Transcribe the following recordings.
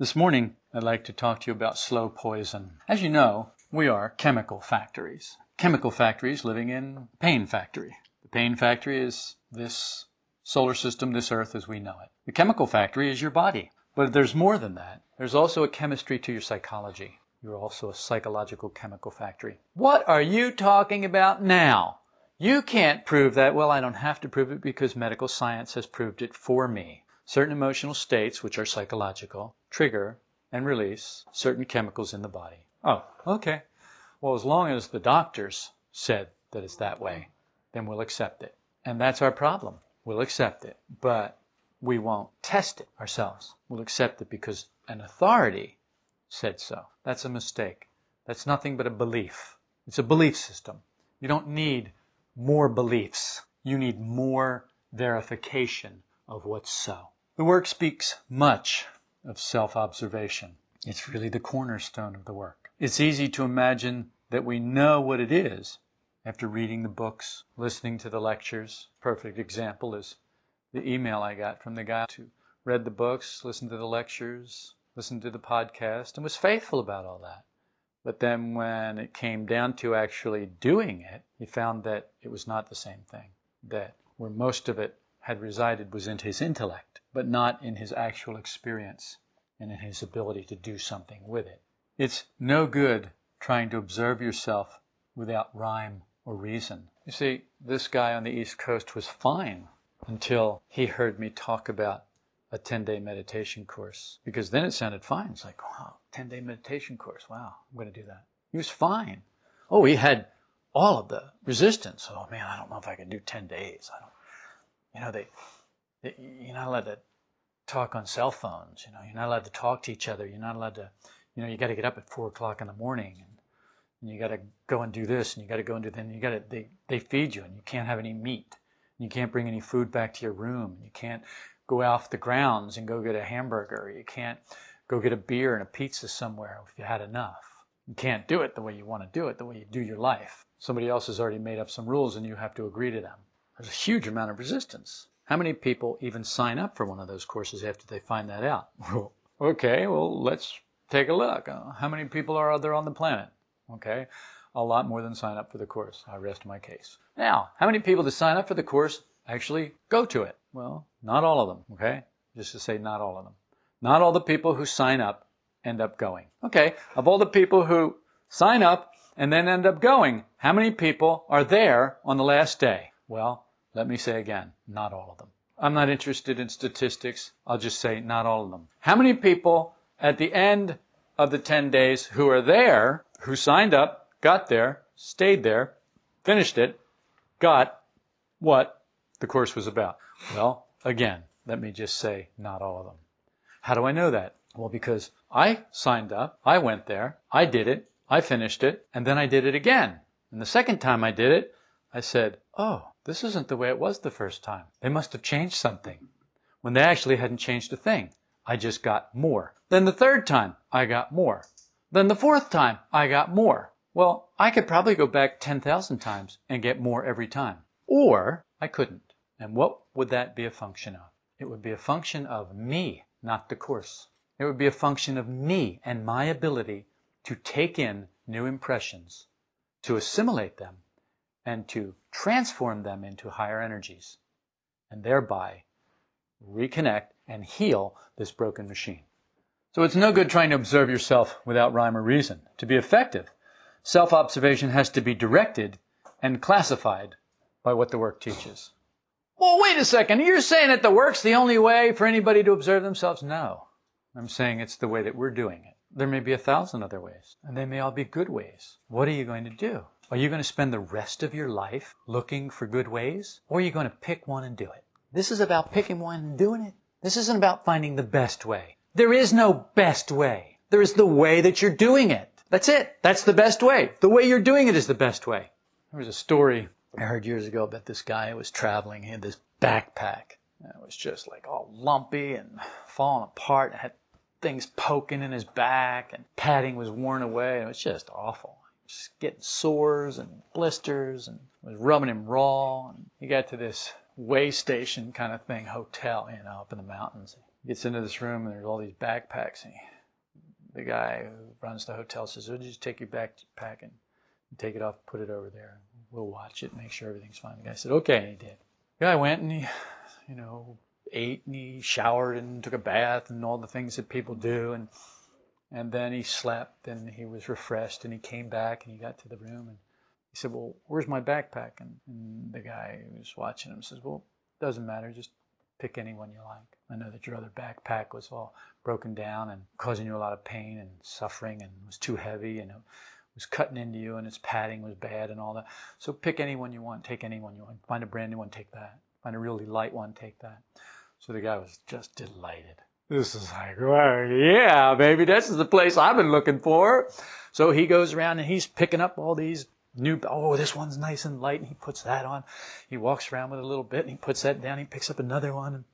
This morning, I'd like to talk to you about slow poison. As you know, we are chemical factories. Chemical factories living in pain factory. The pain factory is this solar system, this earth as we know it. The chemical factory is your body. But there's more than that. There's also a chemistry to your psychology. You're also a psychological chemical factory. What are you talking about now? You can't prove that. Well, I don't have to prove it because medical science has proved it for me. Certain emotional states, which are psychological, trigger and release certain chemicals in the body. Oh, okay. Well, as long as the doctors said that it's that way, then we'll accept it. And that's our problem. We'll accept it, but we won't test it ourselves. We'll accept it because an authority said so. That's a mistake. That's nothing but a belief. It's a belief system. You don't need more beliefs. You need more verification of what's so. The work speaks much of self observation. It's really the cornerstone of the work. It's easy to imagine that we know what it is after reading the books, listening to the lectures. Perfect example is the email I got from the guy who read the books, listened to the lectures, listened to the podcast, and was faithful about all that. But then when it came down to actually doing it, he found that it was not the same thing. That where most of it had resided was in his intellect, but not in his actual experience and in his ability to do something with it. It's no good trying to observe yourself without rhyme or reason. You see, this guy on the East Coast was fine until he heard me talk about a 10 day meditation course because then it sounded fine. It's like, wow, 10 day meditation course. Wow, I'm going to do that. He was fine. Oh, he had all of the resistance. Oh man, I don't know if I can do 10 days. I don't, you know, they, they, you're not allowed to talk on cell phones. You know, you're not allowed to talk to each other. You're not allowed to, you know, you got to get up at four o'clock in the morning and, and you got to go and do this and you got to go and do then you got to they they feed you and you can't have any meat. You can't bring any food back to your room. You can't go off the grounds and go get a hamburger. You can't go get a beer and a pizza somewhere if you had enough. You can't do it the way you want to do it, the way you do your life. Somebody else has already made up some rules and you have to agree to them. There's a huge amount of resistance. How many people even sign up for one of those courses after they find that out? okay, well, let's take a look. Uh, how many people are there on the planet? Okay, a lot more than sign up for the course. I rest my case. Now, how many people that sign up for the course actually go to it? Well, not all of them, okay? Just to say not all of them. Not all the people who sign up end up going. Okay, of all the people who sign up and then end up going, how many people are there on the last day? Well, let me say again, not all of them. I'm not interested in statistics. I'll just say not all of them. How many people at the end of the 10 days who are there, who signed up, got there, stayed there, finished it, got what the course was about? Well, again, let me just say not all of them. How do I know that? Well, because I signed up, I went there, I did it, I finished it, and then I did it again. And the second time I did it, I said, oh, this isn't the way it was the first time. They must have changed something. When they actually hadn't changed a thing. I just got more. Then the third time, I got more. Then the fourth time, I got more. Well, I could probably go back 10,000 times and get more every time. Or I couldn't. And what would that be a function of? It would be a function of me, not the course. It would be a function of me and my ability to take in new impressions, to assimilate them, and to transform them into higher energies, and thereby reconnect and heal this broken machine. So it's no good trying to observe yourself without rhyme or reason. To be effective, self observation has to be directed and classified by what the work teaches. Well, wait a second. You're saying that the work's the only way for anybody to observe themselves? No. I'm saying it's the way that we're doing it. There may be a thousand other ways, and they may all be good ways. What are you going to do? Are you going to spend the rest of your life looking for good ways? Or are you going to pick one and do it? This is about picking one and doing it. This isn't about finding the best way. There is no best way. There is the way that you're doing it. That's it. That's the best way. The way you're doing it is the best way. There was a story I heard years ago about this guy who was traveling. He had this backpack. It was just like all lumpy and falling apart. It had things poking in his back and padding was worn away. And it was just awful just getting sores and blisters and was rubbing him raw. And he got to this way station kind of thing, hotel, you know, up in the mountains. He gets into this room and there's all these backpacks. And he, the guy who runs the hotel says, "We'll just take your backpack and take it off, put it over there. We'll watch it, make sure everything's fine." The guy said, "Okay," and he did. The guy went and he, you know, ate and he showered and took a bath and all the things that people do and and then he slept and he was refreshed and he came back and he got to the room and he said, Well, where's my backpack? And, and the guy who was watching him says, Well, doesn't matter, just pick any one you like. I know that your other backpack was all broken down and causing you a lot of pain and suffering and was too heavy and it was cutting into you and its padding was bad and all that. So pick any one you want, take any one you want. Find a brand new one, take that. Find a really light one, take that. So the guy was just delighted. This is like, well, yeah, baby, this is the place I've been looking for. So he goes around and he's picking up all these new, oh, this one's nice and light, and he puts that on. He walks around with a little bit and he puts that down. He picks up another one.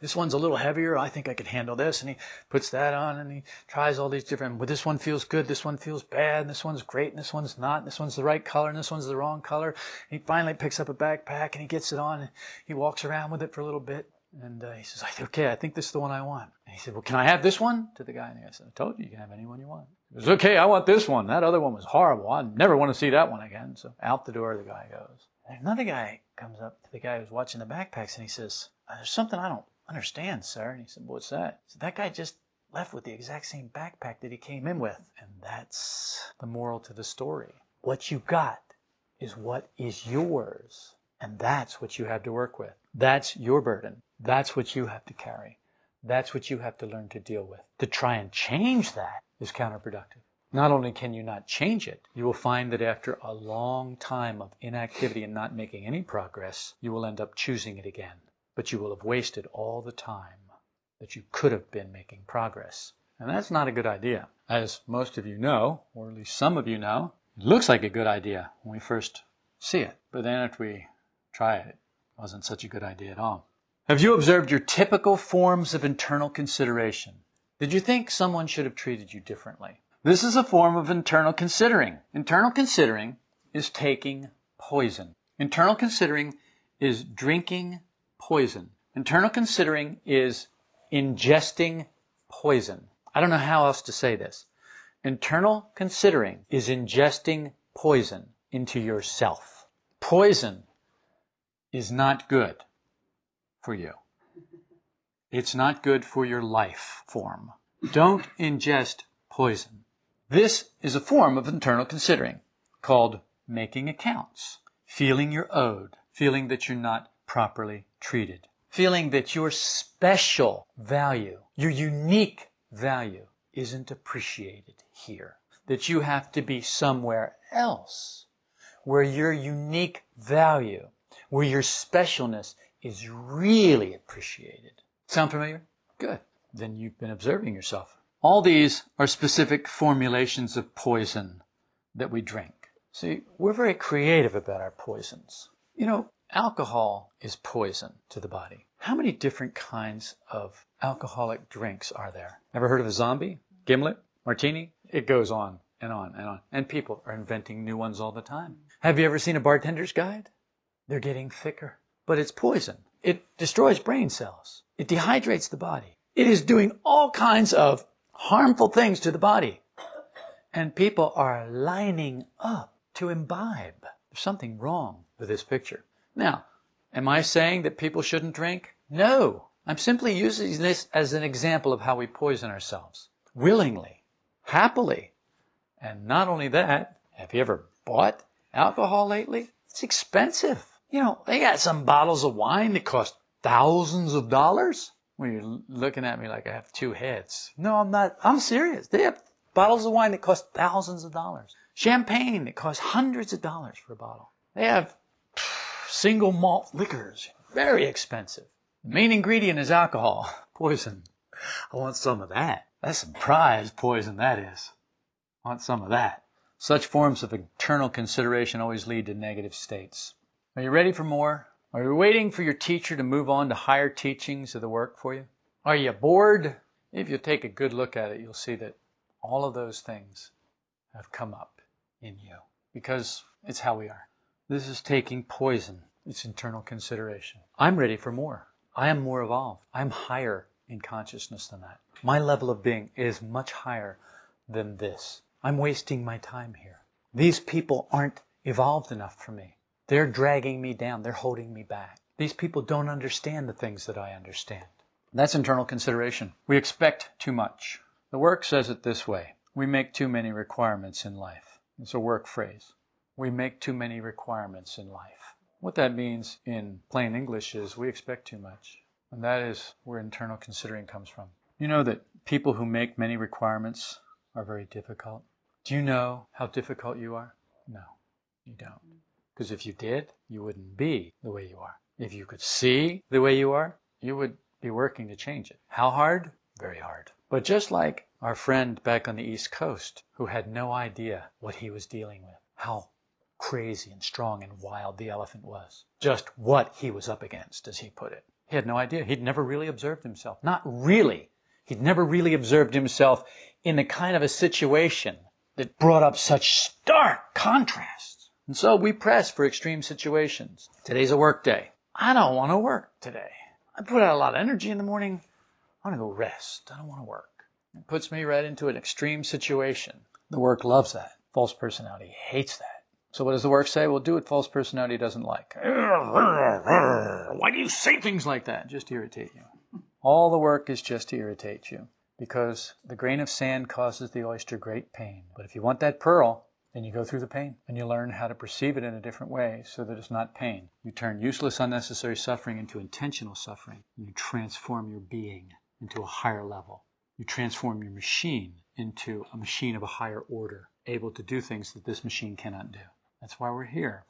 This one's a little heavier. I think I could handle this. And he puts that on and he tries all these different, well, this one feels good. This one feels bad. And this one's great. And this one's not. And this one's the right color. And this one's the wrong color. And he finally picks up a backpack and he gets it on and he walks around with it for a little bit. And uh, he says, okay, I think this is the one I want. And he said, well, can I have this one? To the guy. And said, I told you, you can have any one you want. He goes, okay, I want this one. That other one was horrible. I never want to see that one again. So out the door the guy goes. And another guy comes up to the guy who's watching the backpacks and he says, uh, there's something I don't understand, sir. And he said, what's that? Said, that guy just left with the exact same backpack that he came in with. And that's the moral to the story. What you got is what is yours. And that's what you have to work with. That's your burden. That's what you have to carry. That's what you have to learn to deal with. To try and change that is counterproductive. Not only can you not change it, you will find that after a long time of inactivity and not making any progress, you will end up choosing it again. But you will have wasted all the time that you could have been making progress. And that's not a good idea. As most of you know, or at least some of you know, it looks like a good idea when we first see it. But then after we try it wasn't such a good idea at all. Have you observed your typical forms of internal consideration? Did you think someone should have treated you differently? This is a form of internal considering. Internal considering is taking poison. Internal considering is drinking poison. Internal considering is ingesting poison. I don't know how else to say this. Internal considering is ingesting poison into yourself. Poison is not good for you. It's not good for your life form. Don't ingest poison. This is a form of internal considering called making accounts, feeling you're owed, feeling that you're not properly treated, feeling that your special value, your unique value isn't appreciated here, that you have to be somewhere else where your unique value, where your specialness is really appreciated. Sound familiar? Good. Then you've been observing yourself. All these are specific formulations of poison that we drink. See, we're very creative about our poisons. You know, alcohol is poison to the body. How many different kinds of alcoholic drinks are there? Ever heard of a zombie? Gimlet? Martini? It goes on and on and on. And people are inventing new ones all the time. Have you ever seen a bartender's guide? They're getting thicker but it's poison. It destroys brain cells. It dehydrates the body. It is doing all kinds of harmful things to the body. And people are lining up to imbibe. There's something wrong with this picture. Now, am I saying that people shouldn't drink? No. I'm simply using this as an example of how we poison ourselves. Willingly. Happily. And not only that, have you ever bought alcohol lately? It's expensive. You know, they got some bottles of wine that cost thousands of dollars. When you're looking at me like I have two heads. No, I'm not. I'm serious. They have bottles of wine that cost thousands of dollars. Champagne that costs hundreds of dollars for a bottle. They have single malt liquors, very expensive. The main ingredient is alcohol, poison. I want some of that. That's some prize poison, that is. I want some of that. Such forms of internal consideration always lead to negative states. Are you ready for more? Are you waiting for your teacher to move on to higher teachings of the work for you? Are you bored? If you take a good look at it, you'll see that all of those things have come up in you because it's how we are. This is taking poison. It's internal consideration. I'm ready for more. I am more evolved. I'm higher in consciousness than that. My level of being is much higher than this. I'm wasting my time here. These people aren't evolved enough for me. They're dragging me down. They're holding me back. These people don't understand the things that I understand. That's internal consideration. We expect too much. The work says it this way. We make too many requirements in life. It's a work phrase. We make too many requirements in life. What that means in plain English is we expect too much. And that is where internal considering comes from. You know that people who make many requirements are very difficult. Do you know how difficult you are? No, you don't. Because if you did, you wouldn't be the way you are. If you could see the way you are, you would be working to change it. How hard? Very hard. But just like our friend back on the East Coast, who had no idea what he was dealing with, how crazy and strong and wild the elephant was, just what he was up against, as he put it. He had no idea. He'd never really observed himself. Not really. He'd never really observed himself in the kind of a situation that brought up such stark contrasts. And so we press for extreme situations. Today's a work day. I don't want to work today. I put out a lot of energy in the morning. I want to go rest. I don't want to work. It puts me right into an extreme situation. The work loves that. False personality hates that. So what does the work say? Well, do what false personality doesn't like. Why do you say things like that? Just to irritate you. All the work is just to irritate you because the grain of sand causes the oyster great pain. But if you want that pearl, then you go through the pain and you learn how to perceive it in a different way so that it's not pain. You turn useless, unnecessary suffering into intentional suffering. You transform your being into a higher level. You transform your machine into a machine of a higher order, able to do things that this machine cannot do. That's why we're here.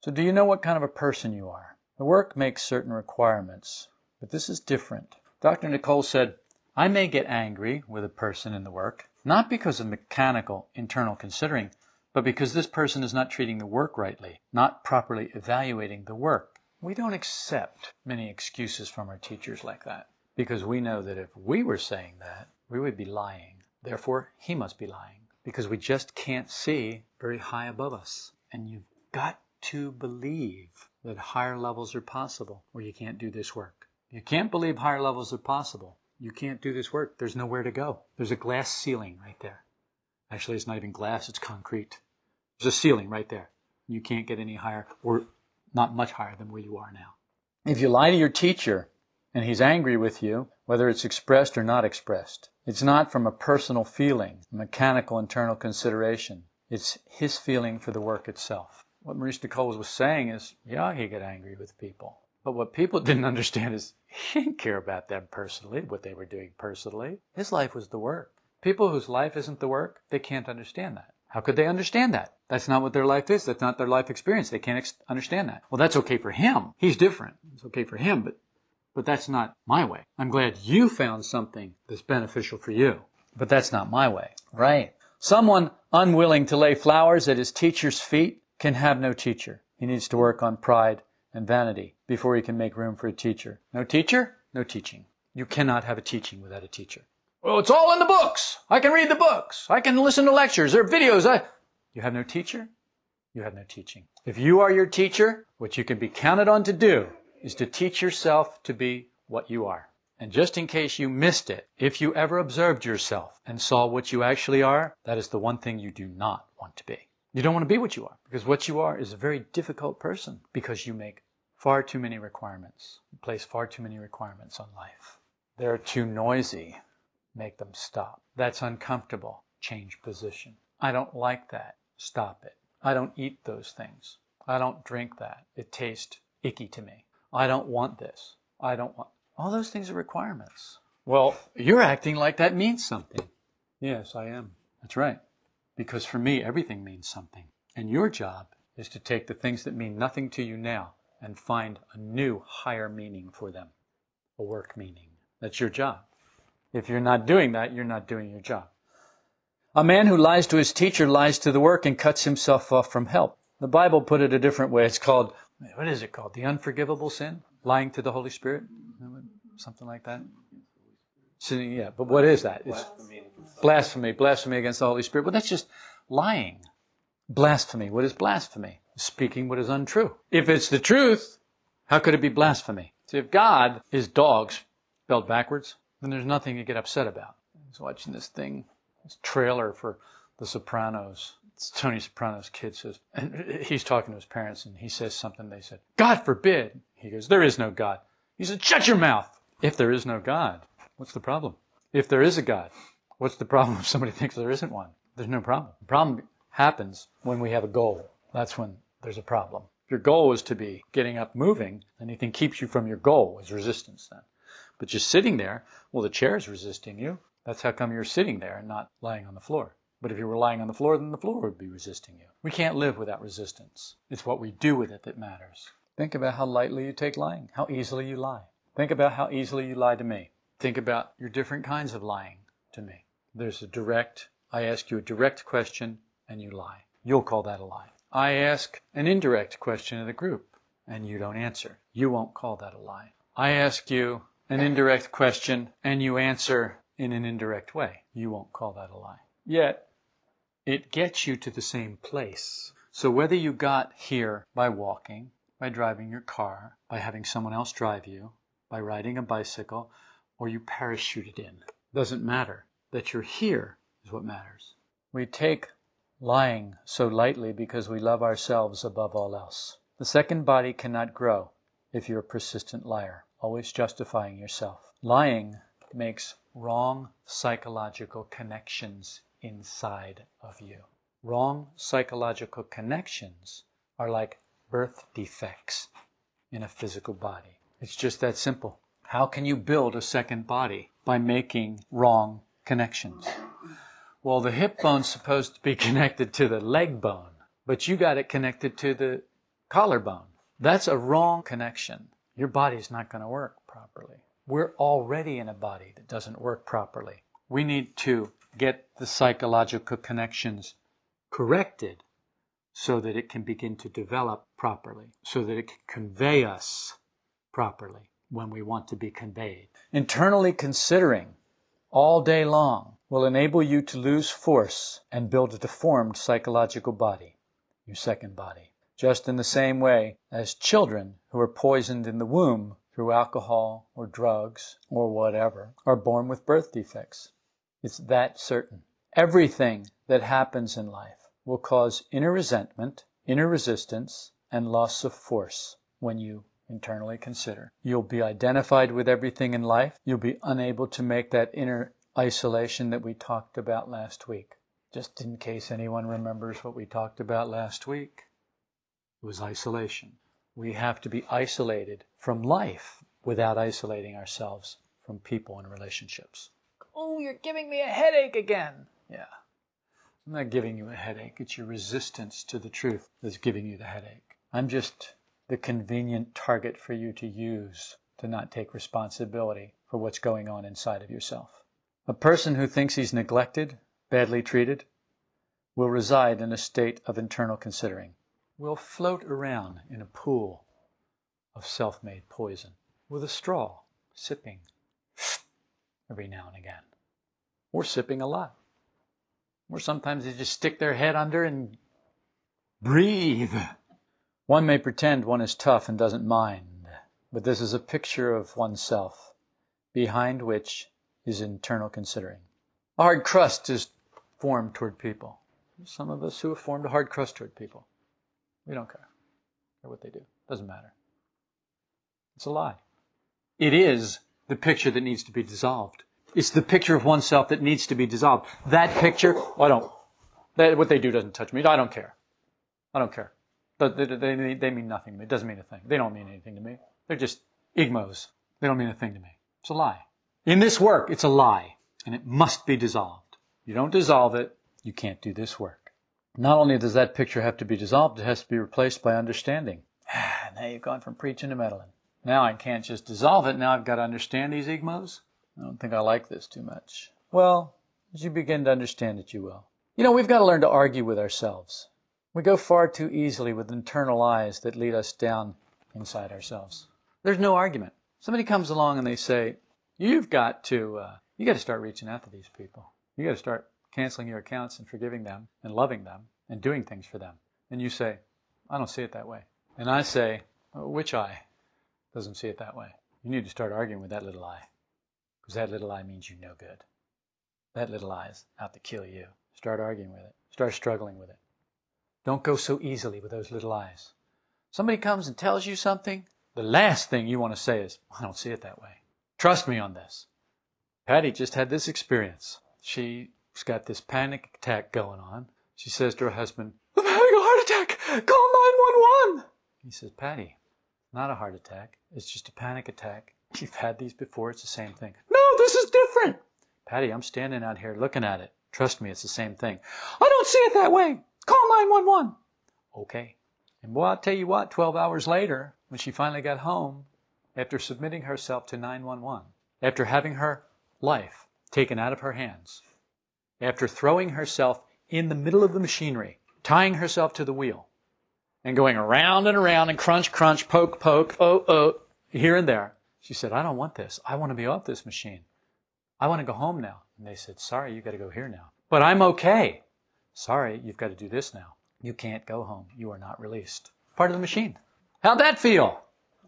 So, do you know what kind of a person you are? The work makes certain requirements, but this is different. Dr. Nicoll said, I may get angry with a person in the work, not because of mechanical internal considering, but because this person is not treating the work rightly, not properly evaluating the work. We don't accept many excuses from our teachers like that, because we know that if we were saying that, we would be lying. Therefore, he must be lying, because we just can't see very high above us. And you've got to believe that higher levels are possible, or you can't do this work. You can't believe higher levels are possible. You can't do this work. There's nowhere to go. There's a glass ceiling right there. Actually, it's not even glass, it's concrete. There's a ceiling right there. You can't get any higher, or not much higher than where you are now. If you lie to your teacher and he's angry with you, whether it's expressed or not expressed, it's not from a personal feeling, a mechanical internal consideration. It's his feeling for the work itself what Maurice Nicoll was saying is, yeah, he get angry with people. But what people didn't understand is he didn't care about them personally, what they were doing personally. His life was the work. People whose life isn't the work, they can't understand that. How could they understand that? That's not what their life is. That's not their life experience. They can't ex- understand that. Well, that's okay for him. He's different. It's okay for him, but but that's not my way. I'm glad you found something that's beneficial for you, but that's not my way. Right. Someone unwilling to lay flowers at his teacher's feet can have no teacher. He needs to work on pride and vanity before you can make room for a teacher. No teacher? No teaching. You cannot have a teaching without a teacher. Well, it's all in the books. I can read the books. I can listen to lectures or videos. I... You have no teacher? You have no teaching. If you are your teacher, what you can be counted on to do is to teach yourself to be what you are. And just in case you missed it, if you ever observed yourself and saw what you actually are, that is the one thing you do not want to be. You don't want to be what you are because what you are is a very difficult person because you make far too many requirements. Place far too many requirements on life. They're too noisy. Make them stop. That's uncomfortable. Change position. I don't like that. Stop it. I don't eat those things. I don't drink that. It tastes icky to me. I don't want this. I don't want. All those things are requirements. Well, you're acting like that means something. Yes, I am. That's right. Because for me, everything means something. And your job is to take the things that mean nothing to you now and find a new, higher meaning for them, a work meaning. That's your job. If you're not doing that, you're not doing your job. A man who lies to his teacher lies to the work and cuts himself off from help. The Bible put it a different way. It's called, what is it called? The unforgivable sin? Lying to the Holy Spirit? Something like that? Sinning, yeah, but what is that? It's blasphemy, blasphemy against the Holy Spirit. Well, that's just lying. Blasphemy. What is blasphemy? Speaking what is untrue. If it's the truth, how could it be blasphemy? See, if God is dogs spelled backwards, then there's nothing to get upset about. I was watching this thing, this trailer for The Sopranos. It's Tony Soprano's kid says, and he's talking to his parents, and he says something. They said, God forbid. He goes, There is no God. He said, Shut your mouth. If there is no God, what's the problem? If there is a God, what's the problem if somebody thinks there isn't one? There's no problem. The problem happens when we have a goal. That's when there's a problem. If your goal is to be getting up moving, anything keeps you from your goal is resistance then. But just sitting there, well, the chair is resisting you. That's how come you're sitting there and not lying on the floor. But if you were lying on the floor, then the floor would be resisting you. We can't live without resistance. It's what we do with it that matters. Think about how lightly you take lying, how easily you lie. Think about how easily you lie to me. Think about your different kinds of lying to me. There's a direct, I ask you a direct question and you lie. You'll call that a lie. I ask an indirect question of the group and you don't answer. You won't call that a lie. I ask you an indirect question and you answer in an indirect way. You won't call that a lie. Yet, it gets you to the same place. So whether you got here by walking, by driving your car, by having someone else drive you, by riding a bicycle, or you parachuted in, doesn't matter. That you're here is what matters. We take lying so lightly because we love ourselves above all else. The second body cannot grow if you're a persistent liar, always justifying yourself. Lying makes wrong psychological connections inside of you. Wrong psychological connections are like birth defects in a physical body. It's just that simple. How can you build a second body? By making wrong connections. Well, the hip bone's supposed to be connected to the leg bone, but you got it connected to the collarbone. That's a wrong connection. Your body's not going to work properly. We're already in a body that doesn't work properly. We need to get the psychological connections corrected so that it can begin to develop properly, so that it can convey us properly when we want to be conveyed. Internally considering all day long will enable you to lose force and build a deformed psychological body, your second body. Just in the same way as children who are poisoned in the womb through alcohol or drugs or whatever are born with birth defects. It's that certain. Everything that happens in life will cause inner resentment, inner resistance, and loss of force when you internally consider. You'll be identified with everything in life. You'll be unable to make that inner isolation that we talked about last week. Just in case anyone remembers what we talked about last week, it was isolation. We have to be isolated from life without isolating ourselves from people and relationships. Oh, you're giving me a headache again. Yeah. I'm not giving you a headache. It's your resistance to the truth that's giving you the headache. I'm just the convenient target for you to use to not take responsibility for what's going on inside of yourself. A person who thinks he's neglected, badly treated, will reside in a state of internal considering, will float around in a pool of self made poison with a straw, sipping every now and again. Or sipping a lot. Or sometimes they just stick their head under and breathe. One may pretend one is tough and doesn't mind, but this is a picture of oneself, behind which is internal considering. A hard crust is formed toward people. Some of us who have formed a hard crust toward people. We don't care. Care what they do. Doesn't matter. It's a lie. It is the picture that needs to be dissolved. It's the picture of oneself that needs to be dissolved. That picture, I don't, that, what they do doesn't touch me. I don't care. I don't care. They, they, they mean nothing to me. It doesn't mean a thing. They don't mean anything to me. They're just igmos. They don't mean a thing to me. It's a lie. In this work, it's a lie, and it must be dissolved. You don't dissolve it, you can't do this work. Not only does that picture have to be dissolved, it has to be replaced by understanding. Ah, now you've gone from preaching to meddling. Now I can't just dissolve it. Now I've got to understand these igmos. I don't think I like this too much. Well, as you begin to understand it, you will. You know, we've got to learn to argue with ourselves. We go far too easily with internal lies that lead us down inside ourselves. There's no argument. Somebody comes along and they say, you've got to, uh, you got to start reaching out to these people. You got to start canceling your accounts and forgiving them and loving them and doing things for them. And you say, I don't see it that way. And I say, which I? doesn't see it that way. You need to start arguing with that little I. Because that little I means you no good. That little I is out to kill you. Start arguing with it. Start struggling with it. Don't go so easily with those little I's. Somebody comes and tells you something, the last thing you want to say is, I don't see it that way. Trust me on this. Patty just had this experience. She's got this panic attack going on. She says to her husband, I'm having a heart attack. Call 911. He says, Patty, not a heart attack. It's just a panic attack. You've had these before. It's the same thing. No, this is different. Patty, I'm standing out here looking at it. Trust me, it's the same thing. I don't see it that way. Call 911. Okay. And boy, I'll tell you what, 12 hours later, when she finally got home, after submitting herself to 911, after having her life taken out of her hands, after throwing herself in the middle of the machinery, tying herself to the wheel, and going around and around and crunch, crunch, poke, poke, oh, oh, here and there, she said, I don't want this. I want to be off this machine. I want to go home now. And they said, Sorry, you've got to go here now. But I'm okay. Sorry, you've got to do this now. You can't go home. You are not released. Part of the machine. How'd that feel?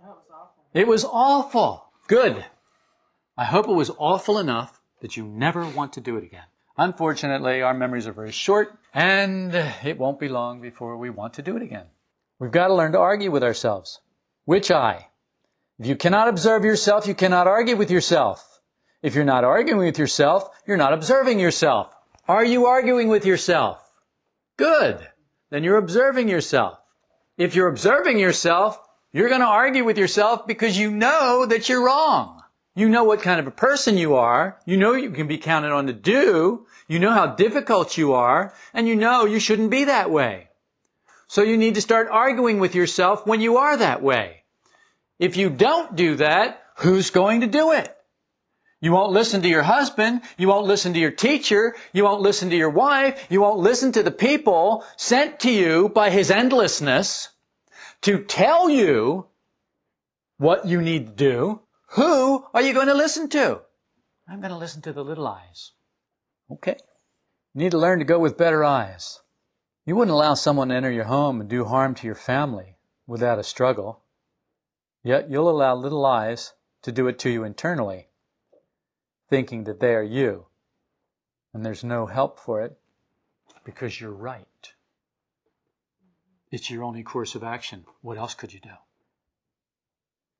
That was awful. It was awful. Good. I hope it was awful enough that you never want to do it again. Unfortunately, our memories are very short, and it won't be long before we want to do it again. We've got to learn to argue with ourselves. Which I? If you cannot observe yourself, you cannot argue with yourself. If you're not arguing with yourself, you're not observing yourself. Are you arguing with yourself? Good. Then you're observing yourself. If you're observing yourself, you're going to argue with yourself because you know that you're wrong. You know what kind of a person you are. You know you can be counted on to do. You know how difficult you are. And you know you shouldn't be that way. So you need to start arguing with yourself when you are that way. If you don't do that, who's going to do it? You won't listen to your husband. You won't listen to your teacher. You won't listen to your wife. You won't listen to the people sent to you by his endlessness to tell you what you need to do. Who are you going to listen to? I'm going to listen to the little I's. Okay. You need to learn to go with better I's. You wouldn't allow someone to enter your home and do harm to your family without a struggle. Yet you'll allow little I's to do it to you internally thinking that they are you. And there's no help for it because you're right. It's your only course of action. What else could you do?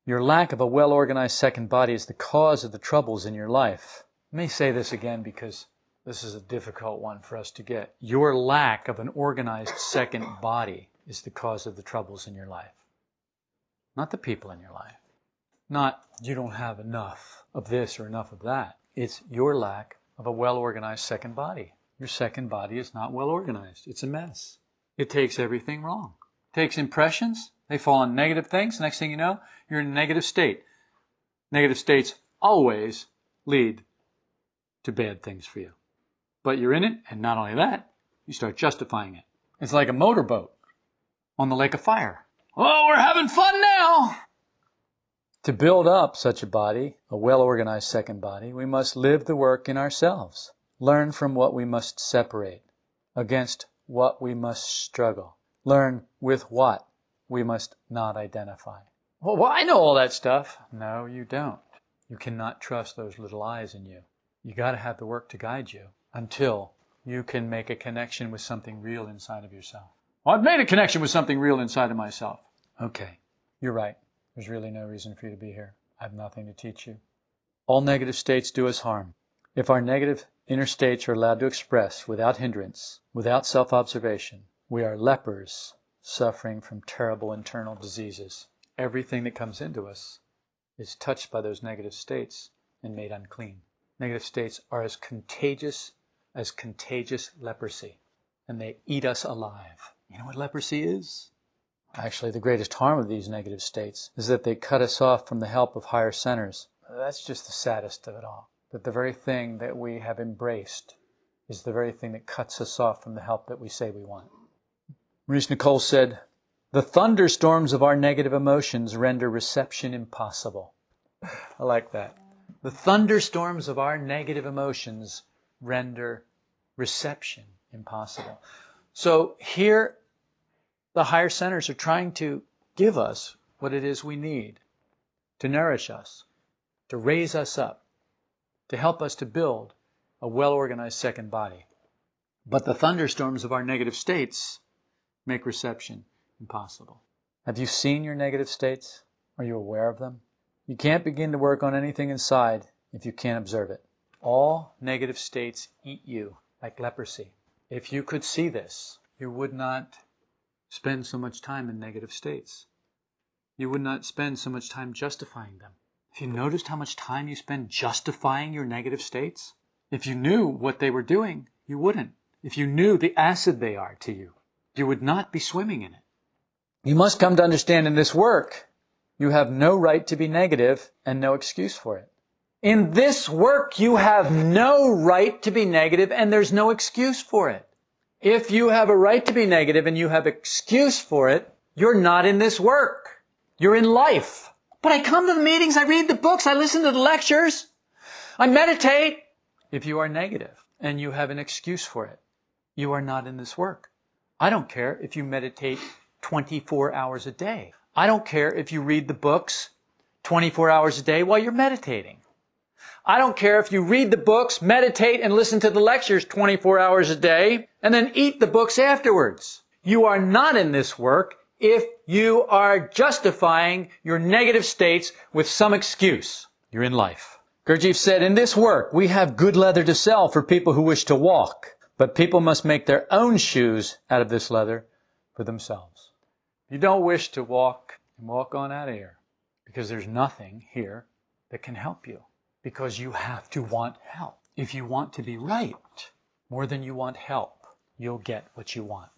Your lack of a well organized second body is the cause of the troubles in your life. Let me say this again because this is a difficult one for us to get. Your lack of an organized second body is the cause of the troubles in your life, not the people in your life. Not you don't have enough of this or enough of that. It's your lack of a well organized second body. Your second body is not well organized. It's a mess. It takes everything wrong. It takes impressions. They fall on negative things. Next thing you know, you're in a negative state. Negative states always lead to bad things for you. But you're in it, and not only that, you start justifying it. It's like a motorboat on the lake of fire. Oh, we're having fun now! To build up such a body, a well organized second body, we must live the work in ourselves, learn from what we must separate, against what we must struggle, learn with what we must not identify. Well, well, I know all that stuff. No, you don't. You cannot trust those little I's in you. You got to have the work to guide you until you can make a connection with something real inside of yourself. Well, I've made a connection with something real inside of myself. Okay, you're right. There's really no reason for you to be here. I have nothing to teach you. All negative states do us harm. If our negative inner states are allowed to express without hindrance, without self observation, we are lepers suffering from terrible internal diseases. Everything that comes into us is touched by those negative states and made unclean. Negative states are as contagious as contagious leprosy, and they eat us alive. You know what leprosy is? Actually, the greatest harm of these negative states is that they cut us off from the help of higher centers. That's just the saddest of it all. That the very thing that we have embraced is the very thing that cuts us off from the help that we say we want. Maurice Nicoll said, The thunderstorms of our negative emotions render reception impossible. I like that. The thunderstorms of our negative emotions render reception impossible. So here the higher centers are trying to give us what it is we need. to nourish us, to raise us up, to help us to build a well organized second body. But the thunderstorms of our negative states make reception impossible. Have you seen your negative states? Are you aware of them? You can't begin to work on anything inside if you can't observe it. All negative states eat you like leprosy. If you could see this, you would not spend so much time in negative states. You would not spend so much time justifying them. Have you noticed how much time you spend justifying your negative states? If you knew what they were doing, you wouldn't. If you knew the acid they are to you, you would not be swimming in it. You must come to understand in this work, you have no right to be negative and no excuse for it. In this work, you have no right to be negative and there's no excuse for it. If you have a right to be negative and you have excuse for it, you're not in this work. You're in life. But I come to the meetings, I read the books, I listen to the lectures, I meditate. If you are negative and you have an excuse for it, you are not in this work. I don't care if you meditate 24 hours a day. I don't care if you read the books 24 hours a day while you're meditating. I don't care if you read the books, meditate, and listen to the lectures 24 hours a day, and then eat the books afterwards. You are not in this work if you are justifying your negative states with some excuse. You're in life. Gurdjieff said, in this work, we have good leather to sell for people who wish to walk, but people must make their own shoes out of this leather for themselves. You don't wish to walk and walk on that air because there's nothing here that can help you because you have to want help. If you want to be right more than you want help, you'll get what you want.